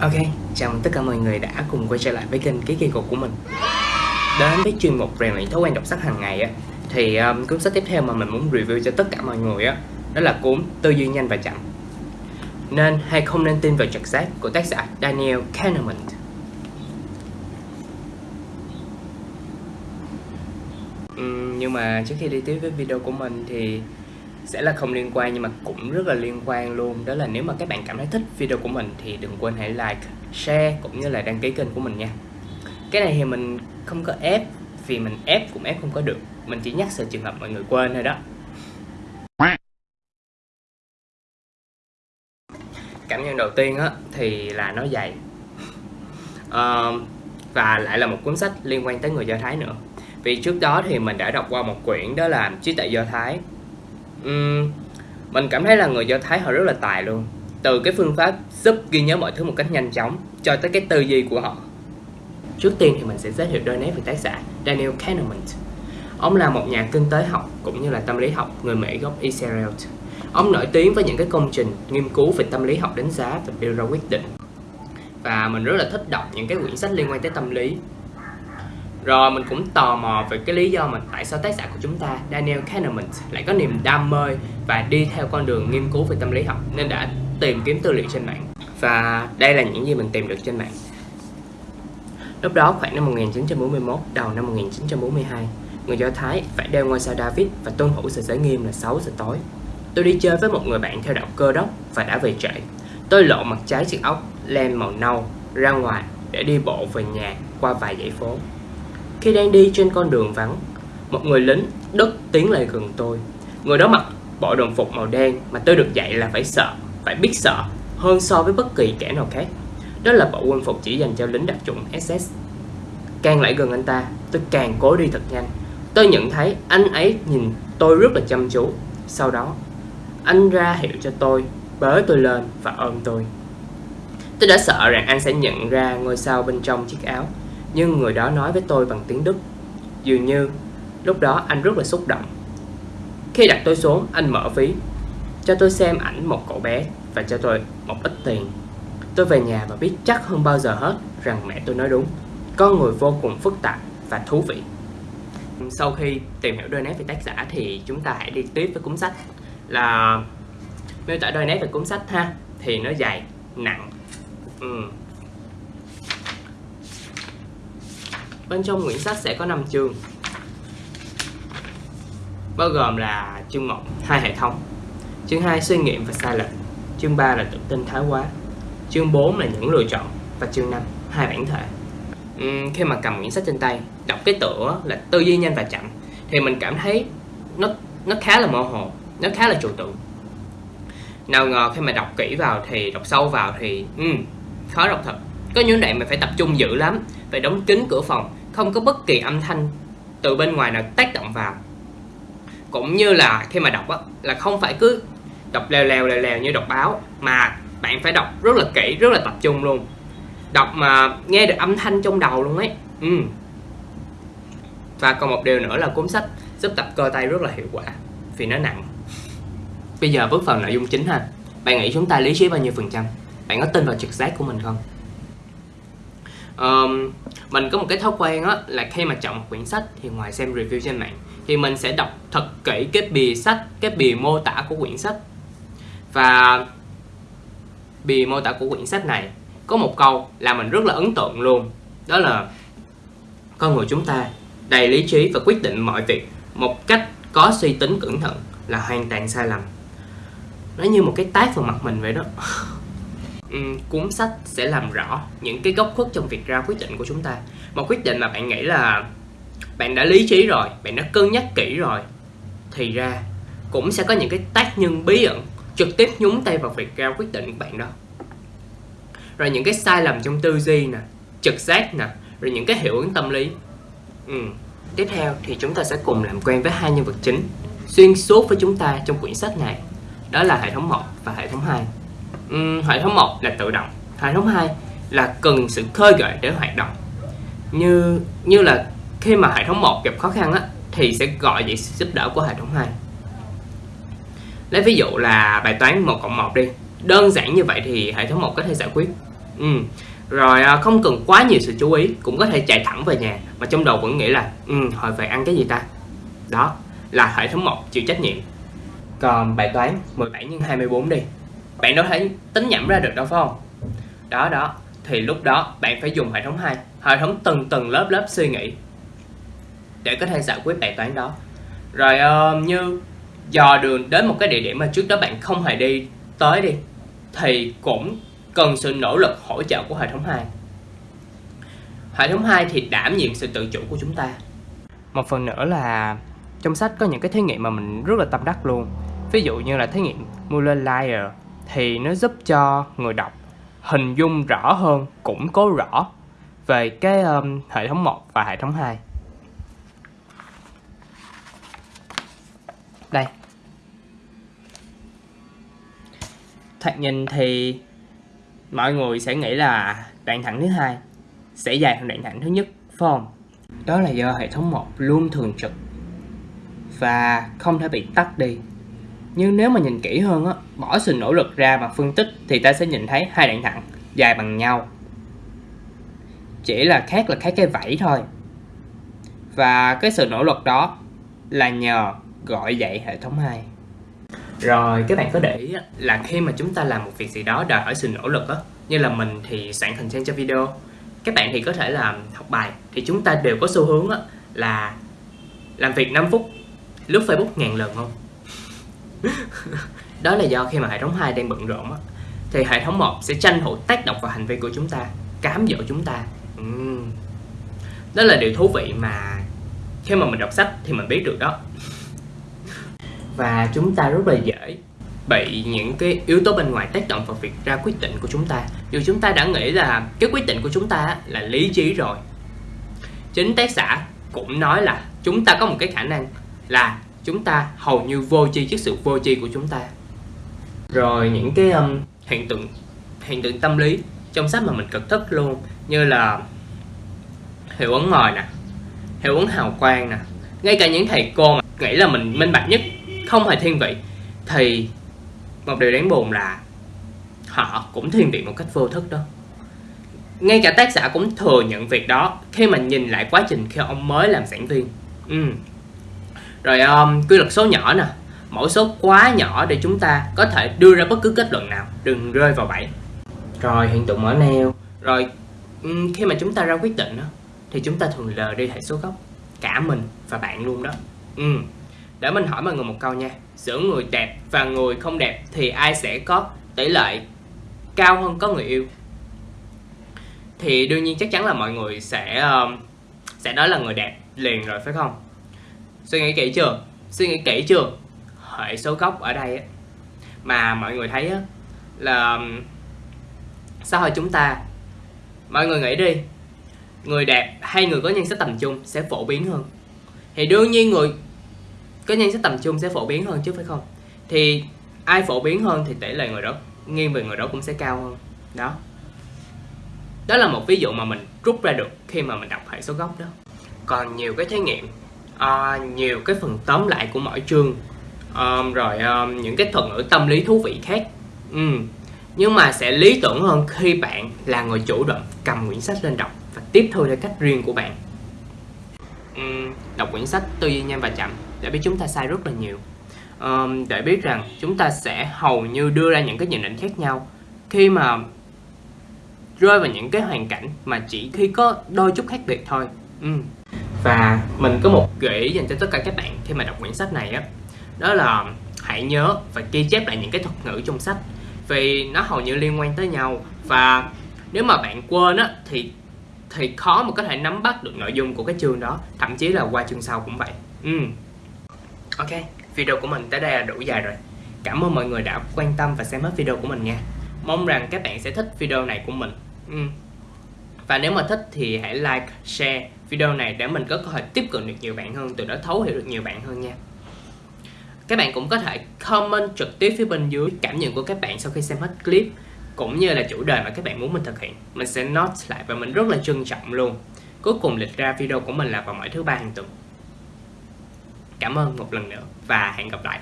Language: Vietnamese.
Ok, chào mừng tất cả mọi người đã cùng quay trở lại với kênh Ký Kỳ Cục của mình. Đến với chuyên mục rèn luyện thói quen đọc sách hàng ngày á Thì um, cuốn sách tiếp theo mà mình muốn review cho tất cả mọi người á Đó là cuốn Tư duy nhanh và chậm. Nên hay không nên tin vào trực giác của tác giả Daniel Kahneman. Uhm, Nhưng mà trước khi đi tiếp với video của mình thì sẽ là không liên quan nhưng mà cũng rất là liên quan luôn. Đó là nếu mà các bạn cảm thấy thích video của mình thì đừng quên hãy like share cũng như là đăng ký kênh của mình nha. Cái này thì mình không có ép vì mình ép cũng ép không có được. Mình chỉ nhắc sự trường hợp mọi người quên thôi đó. Cảm nhận đầu tiên á thì là nó dày. Uh, và lại là một cuốn sách liên quan tới người do thái nữa. Vì trước đó thì mình đã đọc qua một quyển đó là trí tuệ do thái uhm, mình cảm thấy là người do thái họ rất là tài luôn. Từ cái phương pháp giúp ghi nhớ mọi thứ một cách nhanh chóng cho tới cái tư duy của họ. Trước tiên thì mình sẽ giới thiệu đôi nét về tác giả Daniel Kahneman. Ông là một nhà kinh tế học cũng như là tâm lý học người Mỹ gốc Israel. Ông nổi tiếng với những cái công trình nghiên cứu về tâm lý học đánh giá và đưa ra quyết định. Và mình rất là thích đọc những cái quyển sách liên quan tới tâm lý rồi mình cũng tò mò về cái lý do mà tại sao tác giả của chúng ta Daniel Kahneman lại có niềm đam mê và đi theo con đường nghiên cứu về tâm lý học nên đã tìm kiếm tư liệu trên mạng. Và đây là những gì mình tìm được trên mạng. Lúc đó khoảng năm 1941, đầu năm 1942, người Do Thái phải đeo ngôi sao David và tuân thủ sự giới nghiêm là 6 giờ tối. Tôi đi chơi với một người bạn theo đạo cơ đốc và đã về trễ. Tôi lộ mặt trái chiếc ốc len màu nâu ra ngoài để đi bộ về nhà qua vài dãy phố. Khi đang đi trên con đường vắng, một người lính đất tiến lại gần tôi. Người đó mặc bộ đồng phục màu đen mà tôi được dạy là phải sợ, phải biết sợ hơn so với bất kỳ kẻ nào khác. Đó là bộ quân phục chỉ dành cho lính đặc chủng SS. Càng lại gần anh ta, tôi càng cố đi thật nhanh. Tôi nhận thấy anh ấy nhìn tôi rất là chăm chú. Sau đó, anh ra hiệu cho tôi, bế tôi lên và ôm tôi. Tôi đã sợ rằng anh sẽ nhận ra ngôi sao bên trong chiếc áo nhưng người đó nói với tôi bằng tiếng Đức. Dường như lúc đó anh rất là xúc động. Khi đặt tôi xuống, anh mở ví, cho tôi xem ảnh một cậu bé và cho tôi một ít tiền. Tôi về nhà và biết chắc hơn bao giờ hết rằng mẹ tôi nói đúng. Con người vô cùng phức tạp và thú vị. Sau khi tìm hiểu đôi nét về tác giả thì chúng ta hãy đi tiếp với cuốn sách là miêu tả đôi nét về cuốn sách ha thì nó dài nặng ừ, Bên trong quyển sách sẽ có 5 chương bao gồm là chương 1 hai hệ thống chương 2 suy nghiệm và sai lệch chương 3 là tự tin thái quá chương 4 là những lựa chọn và chương 5 hai bản thể. Uhm, khi mà cầm quyển sách trên tay đọc cái tựa là tư duy nhanh và chậm thì mình cảm thấy nó nó khá là mơ hồ nó khá là trừu tượng. Nào ngờ khi mà đọc kỹ vào thì đọc sâu vào thì um, khó đọc thật. Có những đoạn mình phải tập trung dữ lắm phải đóng kín cửa phòng không có bất kỳ âm thanh từ bên ngoài nào tác động vào. Cũng như là khi mà đọc á, là không phải cứ đọc lèo lèo lèo lèo như đọc báo mà bạn phải đọc rất là kỹ rất là tập trung luôn. Đọc mà nghe được âm thanh trong đầu luôn ấy. Ừ. và còn một điều nữa là cuốn sách giúp tập cơ tay rất là hiệu quả vì nó nặng. Bây giờ bước vào nội dung chính ha. Bạn nghĩ chúng ta lý trí bao nhiêu phần trăm? Bạn có tin vào trực giác của mình không? Um, mình có một cái thói quen á là khi mà chọn một quyển sách thì ngoài xem review trên mạng thì mình sẽ đọc thật kỹ cái bìa sách cái bìa mô tả của quyển sách. Và bìa mô tả của quyển sách này có một câu là mình rất là ấn tượng luôn đó là con người chúng ta đầy lý trí và quyết định mọi việc một cách có suy tính cẩn thận là hoàn toàn sai lầm. Nó như một cái tác vào mặt mình vậy đó. um, cuốn sách sẽ làm rõ những cái góc khuất trong việc ra quyết định của chúng ta. Một quyết định mà bạn nghĩ là bạn đã lý trí rồi bạn đã cân nhắc kỹ rồi thì ra cũng sẽ có những cái tác nhân bí ẩn trực tiếp nhúng tay vào việc ra quyết định của bạn đó. Rồi những cái sai lầm trong tư duy nè trực giác nè rồi những cái hiệu ứng tâm lý. Ừ. tiếp theo thì chúng ta sẽ cùng làm quen với hai nhân vật chính xuyên suốt với chúng ta trong quyển sách này. Đó là hệ thống 1 và hệ thống 2 um, hệ thống 1 là tự động hệ thống 2 là cần sự khơi gợi để hoạt động. Như như là khi mà hệ thống 1 gặp khó khăn á thì sẽ gọi vậy sự giúp đỡ của hệ thống 2 lấy ví dụ là bài toán 1 cộng 1 đi đơn giản như vậy thì hệ thống 1 có thể giải quyết. Ừ. rồi à, không cần quá nhiều sự chú ý cũng có thể chạy thẳng về nhà mà trong đầu vẫn nghĩ là ừ, hồi về ăn cái gì ta? Đó là hệ thống 1 chịu trách nhiệm. Còn bài toán 17 x 24 đi bạn đâu thể tính nhẩm ra được đâu phải không? Đó đó. Thì lúc đó bạn phải dùng hệ thống 2 hệ thống từng từng lớp lớp suy nghĩ để có thể giải quyết bài toán đó. Rồi uh, như dò đường đến một cái địa điểm mà trước đó bạn không hề đi tới đi thì cũng cần sự nỗ lực hỗ trợ của hệ thống 2 hệ thống 2 thì đảm nhiệm sự tự chủ của chúng ta. Một phần nữa là trong sách có những cái thí nghiệm mà mình rất là tâm đắc luôn. Ví dụ như là thí nghiệm Muller Lyer thì nó giúp cho người đọc hình dung rõ hơn củng cố rõ về cái um, hệ thống 1 và hệ thống 2 đây. Thoạt nhìn thì mọi người sẽ nghĩ là đoạn thẳng thứ hai sẽ dài hơn đoạn thẳng thứ nhất phải không? Đó là do hệ thống 1 luôn thường trực và không thể bị tắt đi nhưng nếu mà nhìn kỹ hơn á, bỏ sự nỗ lực ra mà phân tích thì ta sẽ nhìn thấy hai đoạn thẳng, dài bằng nhau. Chỉ là khác là khác cái vẫy thôi. Và cái sự nỗ lực đó là nhờ gọi dậy hệ thống 2 rồi, các bạn có để ý là khi mà chúng ta làm một việc gì đó đòi hỏi sự nỗ lực á, như là mình thì soạn content cho video. Các bạn thì có thể làm học bài, thì chúng ta đều có xu hướng á là làm việc 5 phút, lướt Facebook ngàn lần không? Đó là do khi mà hệ thống 2 đang bận rộn á, thì hệ thống 1 sẽ tranh thủ tác động vào hành vi của chúng ta, cám dỗ chúng ta. Uhm. đó là điều thú vị mà khi mà mình đọc sách thì mình biết được đó. Và chúng ta rất là dễ bị những cái yếu tố bên ngoài tác động vào việc ra quyết định của chúng ta. Dù chúng ta đã nghĩ là cái quyết định của chúng ta là lý trí rồi. Chính tác giả cũng nói là chúng ta có một cái khả năng là chúng ta hầu như vô tri trước sự vô tri của chúng ta. Rồi những cái um, hiện tượng hiện tượng tâm lý trong sách mà mình cực thức luôn như là hiệu ứng ngòi nè hiệu ứng hào quang nè. Ngay cả những thầy cô mà nghĩ là mình minh bạch nhất không hề thiên vị thì một điều đáng buồn là họ cũng thiên vị một cách vô thức đó. Ngay cả tác giả cũng thừa nhận việc đó khi mà nhìn lại quá trình khi ông mới làm giảng viên. Ừ rồi um, quy luật số nhỏ nè. Mẫu số quá nhỏ để chúng ta có thể đưa ra bất cứ kết luận nào. Đừng rơi vào bẫy. Rồi hiện tượng mở neo. Rồi um, khi mà chúng ta ra quyết định đó, thì chúng ta thường lờ đi hệ số gốc. Cả mình và bạn luôn đó. Ừ. để mình hỏi mọi người một câu nha. Giữa người đẹp và người không đẹp thì ai sẽ có tỷ lệ cao hơn có người yêu? Thì đương nhiên chắc chắn là mọi người sẽ um, sẽ nói là người đẹp liền rồi phải không suy nghĩ kỹ chưa? Suy nghĩ kỹ chưa? Hệ số gốc ở đây á, mà mọi người thấy á, là xã hội chúng ta mọi người nghĩ đi người đẹp hay người có nhân sắc tầm trung sẽ phổ biến hơn. Thì đương nhiên người có nhân sắc tầm trung sẽ phổ biến hơn chứ phải không? Thì ai phổ biến hơn thì tỷ lệ người đó nghiêng về người đó cũng sẽ cao hơn. Đó. Đó là một ví dụ mà mình rút ra được khi mà mình đọc hệ số gốc đó. Còn nhiều cái thí nghiệm uh, nhiều cái phần tóm lại của mỗi chương. Um, rồi um, những cái thuật ngữ tâm lý thú vị khác. Um, nhưng mà sẽ lý tưởng hơn khi bạn là người chủ động cầm quyển sách lên đọc và tiếp thu theo cách riêng của bạn. Um, đọc quyển sách tư duy nhanh và chậm để biết chúng ta sai rất là nhiều. Um, để biết rằng chúng ta sẽ hầu như đưa ra những cái nhận định khác nhau. Khi mà rơi vào những cái hoàn cảnh mà chỉ khi có đôi chút khác biệt thôi. Ừ và mình có một gợi ý dành cho tất cả các bạn khi mà đọc quyển sách này á. Đó là hãy nhớ và ghi chép lại những cái thuật ngữ trong sách, vì nó hầu như liên quan tới nhau. Và nếu mà bạn quên á, thì thì khó mà có thể nắm bắt được nội dung của cái chương đó, thậm chí là qua chương sau cũng vậy. Ừ. ok, video của mình tới đây là đủ dài rồi. Cảm ơn mọi người đã quan tâm và xem hết video của mình nha. Mong rằng các bạn sẽ thích video này của mình. Ừ. và nếu mà thích thì hãy like, share video này để mình có cơ hội tiếp cận được nhiều bạn hơn, từ đó thấu hiểu được nhiều bạn hơn nha. Các bạn cũng có thể comment trực tiếp phía bên dưới cảm nhận của các bạn sau khi xem hết clip, cũng như là chủ đề mà các bạn muốn mình thực hiện. Mình sẽ note lại và mình rất là trân trọng luôn. Cuối cùng lịch ra video của mình là vào mỗi thứ ba hàng tuần. Cảm ơn một lần nữa và hẹn gặp lại.